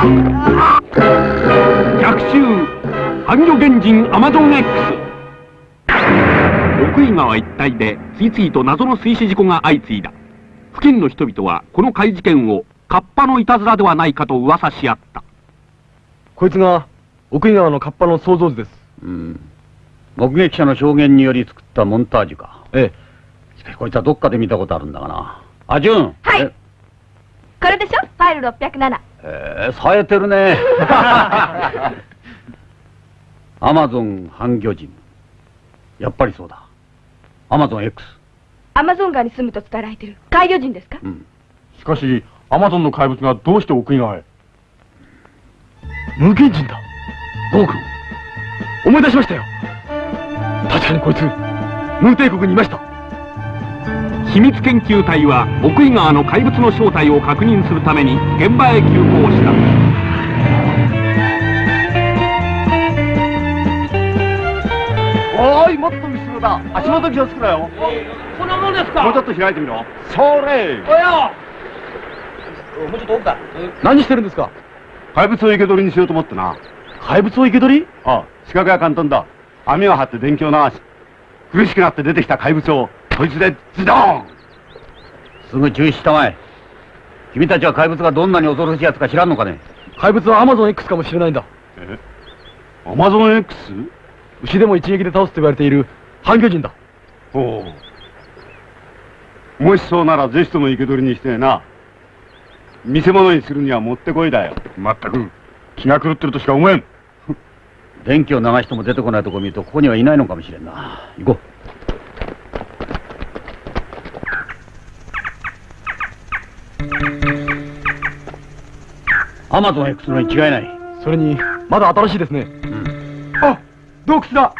逆襲半魚原人アマゾン X 奥井川一帯で次々と謎の水死事故が相次いだ。付近の人々はこの怪事件をカッパのいたずらではないかと噂し合った。こいつが奥井川のカッパの想像図です。うん。目撃者の証言により作ったモンタージュか。えしかしこいつはどっかで見たことあるんだがな。あジュン。はい。え？これでしょ？ファイル607えー、冴えてるねアマゾン半魚人やっぱりそうだアマゾン X. アマゾン川に住むと伝えられてる海魚人ですかうんしかしアマゾンの怪物がどうして奥井川へ無限人だゴー君思い出しましたよ確かにこいつムー帝国にいました秘密研究隊は奥井川の怪物の正体を確認するために現場へ急行した。おーいもっと後ろだ。足元気をつけろよ。こんなもんですか？もうちょっと開いてみろ。それ。おや。もうちょっと奥か何してるんですか？怪物を生け捕りにしようと思ってな。怪物を生け捕り？ああ、仕掛けは簡単だ。網を張って電気を流し、苦しくなって出てきた怪物を、こいつでズドーン！すぐ中止したまえ。君たちは怪物がどんなに恐ろしいやつか知らんのかね？怪物はアマゾン X かもしれないんだ。え？アマゾン X? 牛でも一撃で倒すと言われている半魚人だ。おう。もしそうならぜひとも生け捕りにしてな。見せ物にするにはもってこいだよ。まったく気が狂ってるとしか思えん。電気を流しても出てこないとこ見るとここにはいないのかもしれんな。行こうアマゾン X のに違いない。それにまだ新しいですね。うん。あ洞窟だ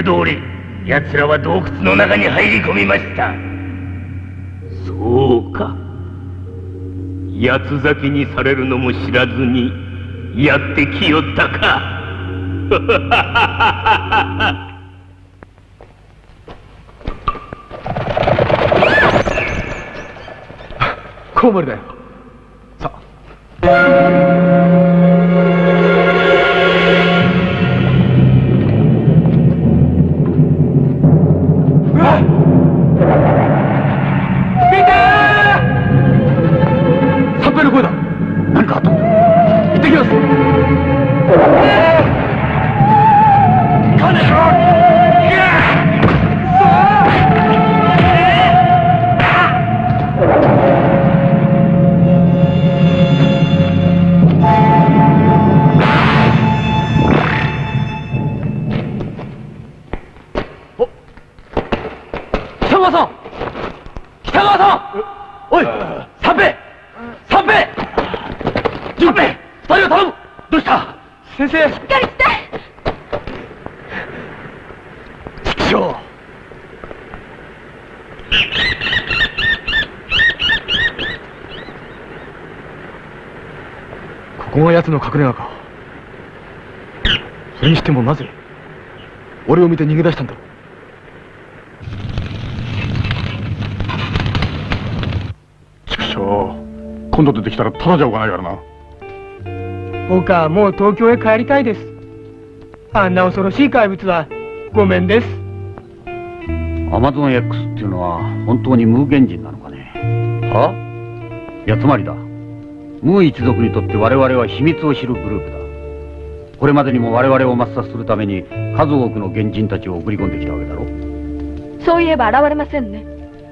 計画通り奴らは洞窟の中に入り込みました。そうか。八つ咲きにされるのも知らずにやってきよったか。コウモリだよここが奴の隠れ家か。それにしてもなぜ俺を見て逃げ出したんだろう。畜生。今度出てきたらただじゃおかないからな。僕はもう東京へ帰りたいです。あんな恐ろしい怪物はごめんです。アマゾン X っていうのは本当にムー原人なのかね。は？いやつまりだムー一族にとって我々は秘密を知るグループだ。これまでにも我々を抹殺するために数多くの原人たちを送り込んできたわけだろ。そういえば現れませんね。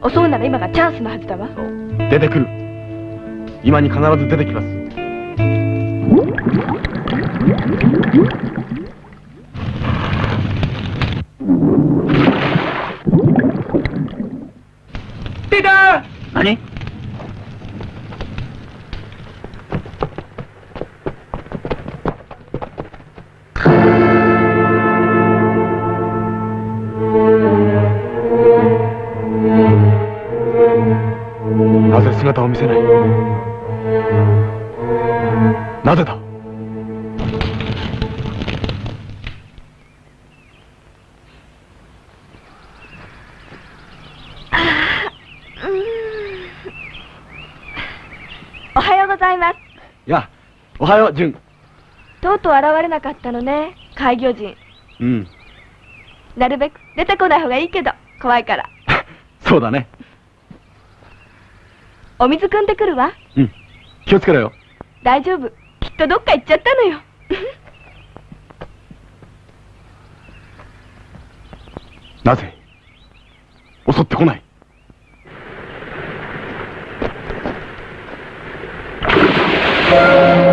襲うなら今がチャンスのはずだわ。出てくる。今に必ず出てきます。出た何？やおはよう純とうとう現れなかったのね、開業人。うんなるべく出てこない方がいいけど、怖いから。そうだねお水汲んでくるわ。うん気をつけろよ大丈夫。きっとどっか行っちゃったのよ。なぜ襲ってこない？大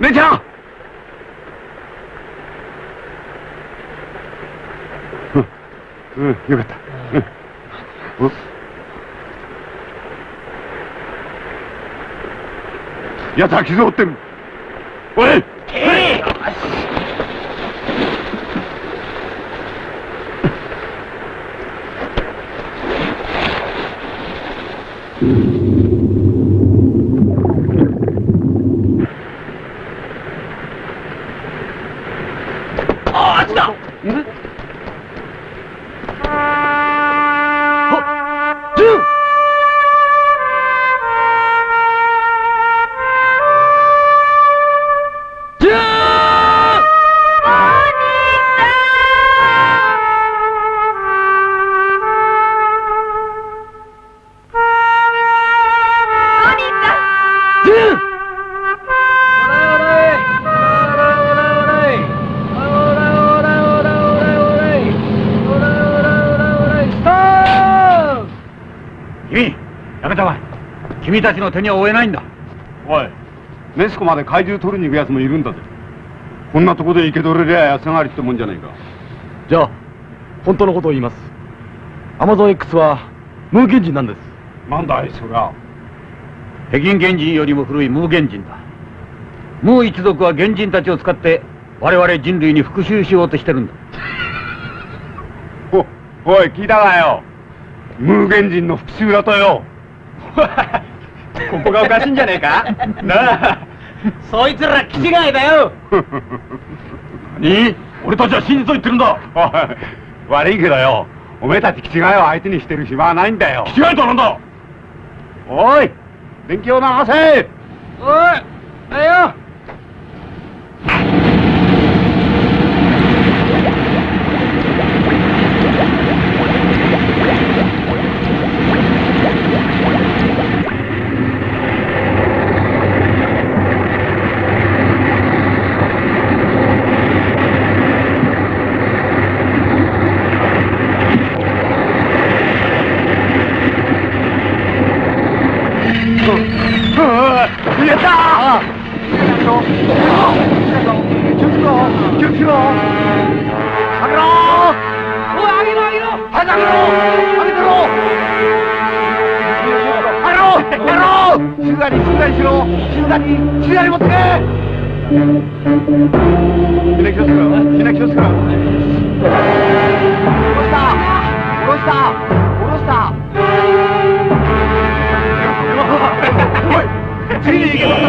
姉ちゃんうん、うん、よかった。うん。うんやつは傷を負ってる。おい君たちの手には負えないんだおい、ネスコまで怪獣取りに行く奴もいるんだぜ。こんなとこで生け取れりゃ安上がりってもんじゃねえか。じゃあ本当のことを言いますアマゾン X は無限人なんですなんだい、そりゃ。北京原人よりも古いムー原人だムー一族は原人たちを使って我々人類に復讐しようとしてるんだ お、おい、聞いたかよ。無限人の復讐だとよ。ここがおかしいんじゃねえか？なあ。そいつら気違いだよ。何？俺たちは真実を言ってるんだ。おい、悪いけどよ。おめえたち気違いを相手にしてる暇はないんだよ。気違いとはなんだ？おい、電気を流せ。おいあよやった気をつけろ気をつけろ上げろおいあげろあげろ早く上げろ上げてろ上げろ上げろ静かに静かにしろ静かに静かに持ってけみんな気をつけろみんな気をつけろ下ろした下ろした下ろしたい次に行けばっ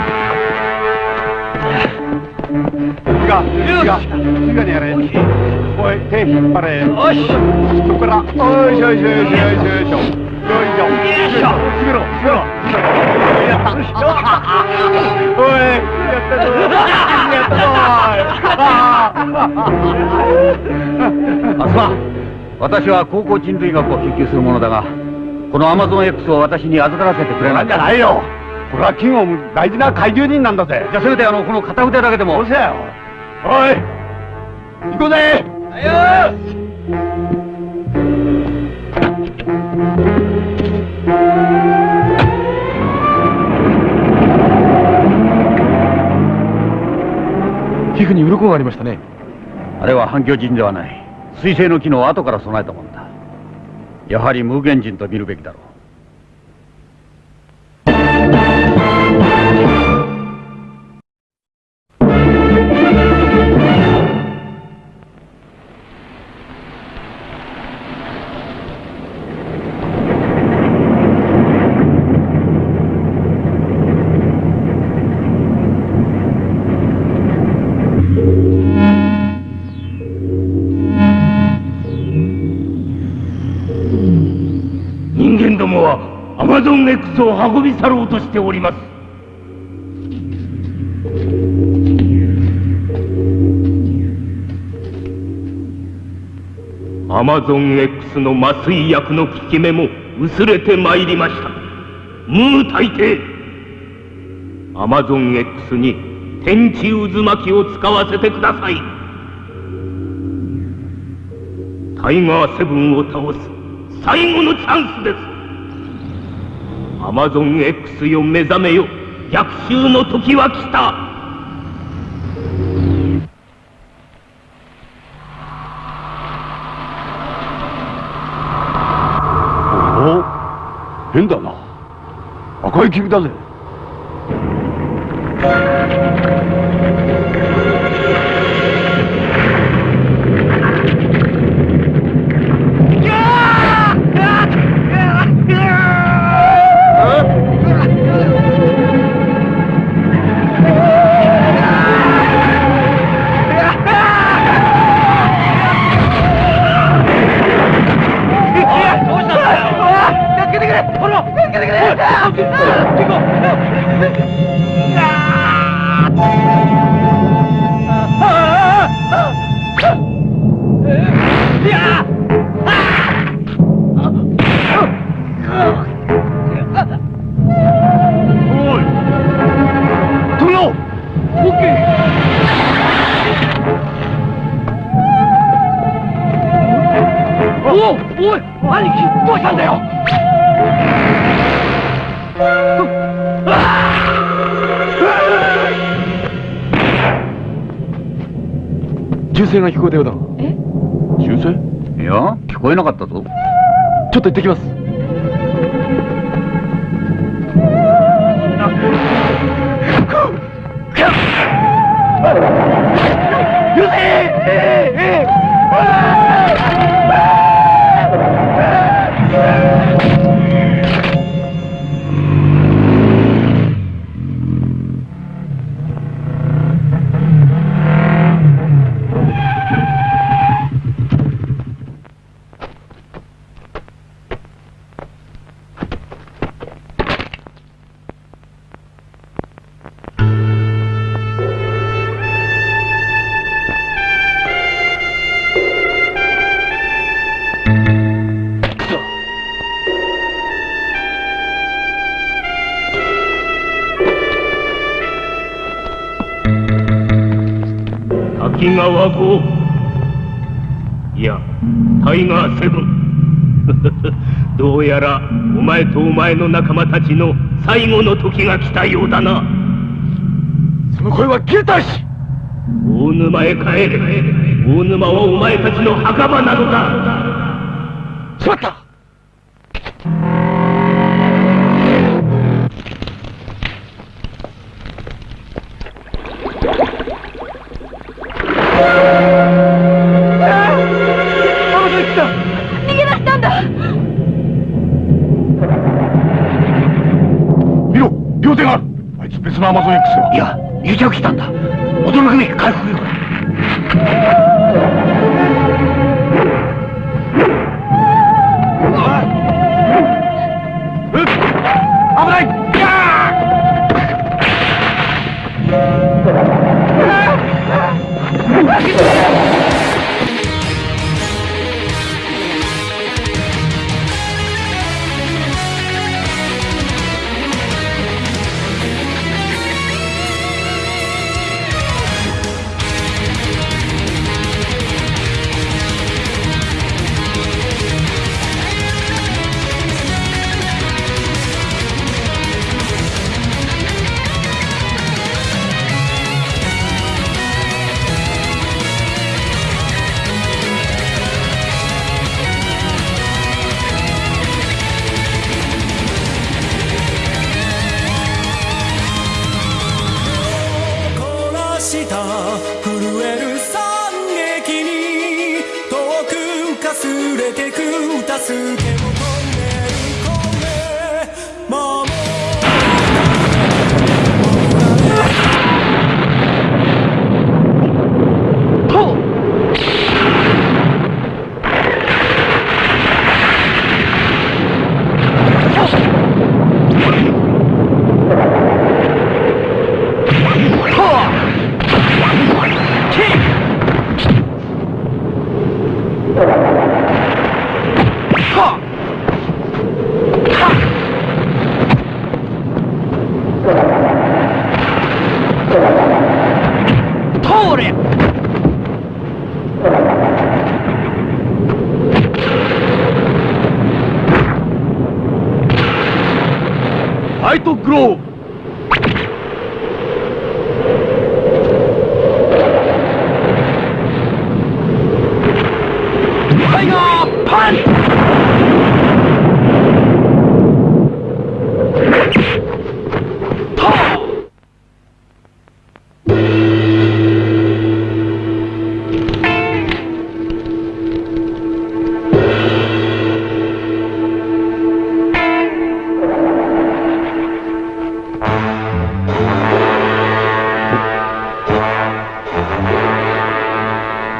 静かに静かにねよし降りだ降りろよし下ろせその辺を下ろして網網まで網ね下ろせ下ろせよしよしよしよしさいいかいいか静かにやれおい手引っ張れよしそこからおいしょよしよしよしよしよしよいしょよいしょ閉めろ閉めろやったおいやったぞやったぞあすま私は高校人類学を研究するものだがこのアマゾン X を私に預からせてくれないなんじゃないよこれはキングオム大事な怪獣人なんだぜじゃあせめてあのこの片腕だけでもどうせよおい行こうぜ。皮膚に鱗がありましたね。あれは反響人ではない。水星の機能を後から備えたものだ。やはり無限人と見るべきだろうマゾン X を運び去ろうとしております。アマゾン X の麻酔薬の効き目も薄れてまいりました。ムー大帝アマゾン X に天地渦巻きを使わせてください。タイガーセブンを倒す最後のチャンスです。アマゾン X よ目覚めよ。逆襲の時は来た。変だな。赤い霧だぜ声が聞こえたようだ。え？銃声いや聞こえなかったぞ。ちょっと行ってきます。川号いやタイガーセブン。どうやらお前とお前の仲間たちの最後の時が来たようだな。その声は消えたし大沼へ帰れ。大沼はお前たちの墓場なのだ。しまった。逃げ出したんだ。見ろ両手がある。あいつ別のアマゾン X よ。いや癒着したんだ。驚くべき回復力。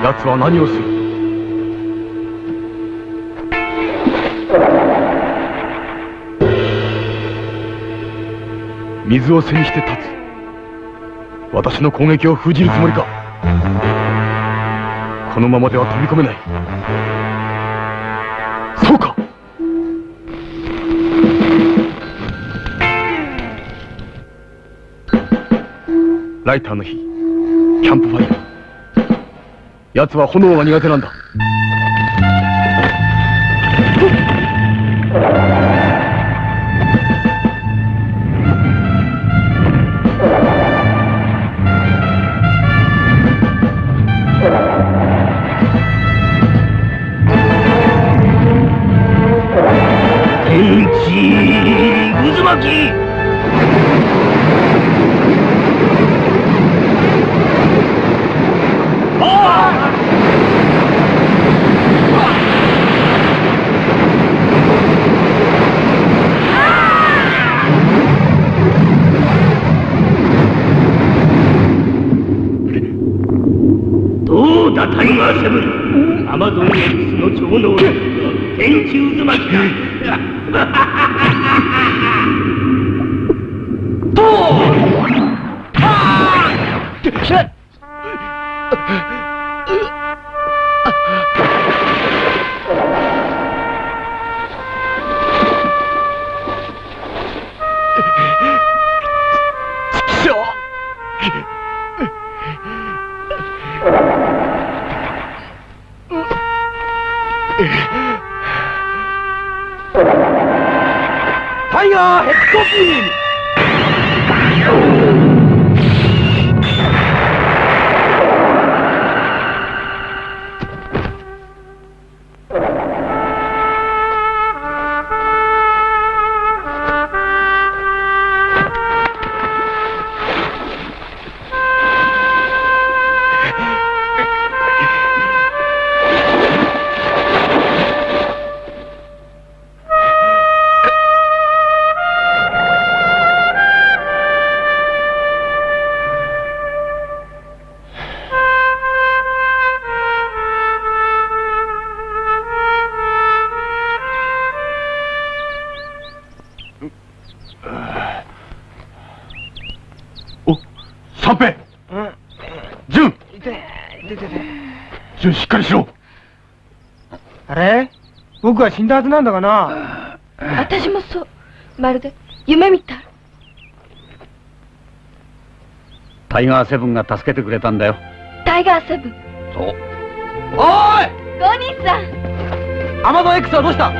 奴は何をする？を背にして立つ。私の攻撃を封じるつもりか。このままでは飛び込めない。そうか。ライターの火キャンプファイヤー奴は炎が苦手なんだ。純しっかりしろあれ？僕は死んだはずなんだがな。私もそう。まるで夢みたい。タイガーセブンが助けてくれたんだよタイガーセブン。そうおーいゴニーさん。アマゾン X はどうした？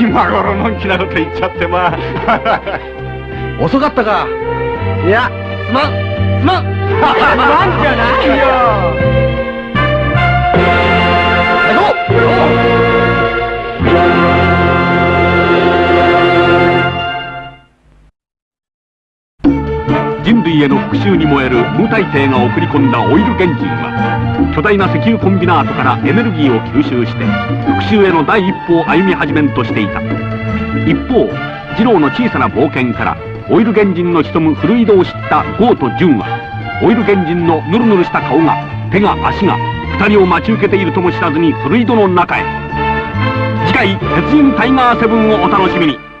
今頃のんきなこと言っちゃってまあ遅かったかいやすまんすまん なんじゃないよ。人類への復讐に燃える無大帝が送り込んだオイル原人は巨大な石油コンビナートからエネルギーを吸収して復讐への第一歩を歩み始めんとしていた。一方二郎の小さな冒険からオイル原人の潜む古井戸を知ったゴーとジュンはオイル原人のヌルヌルした顔が手が足が二人を待ち受けているとも知らずに古井戸の中へ。次回「鉄人タイガーセブン」をお楽しみに。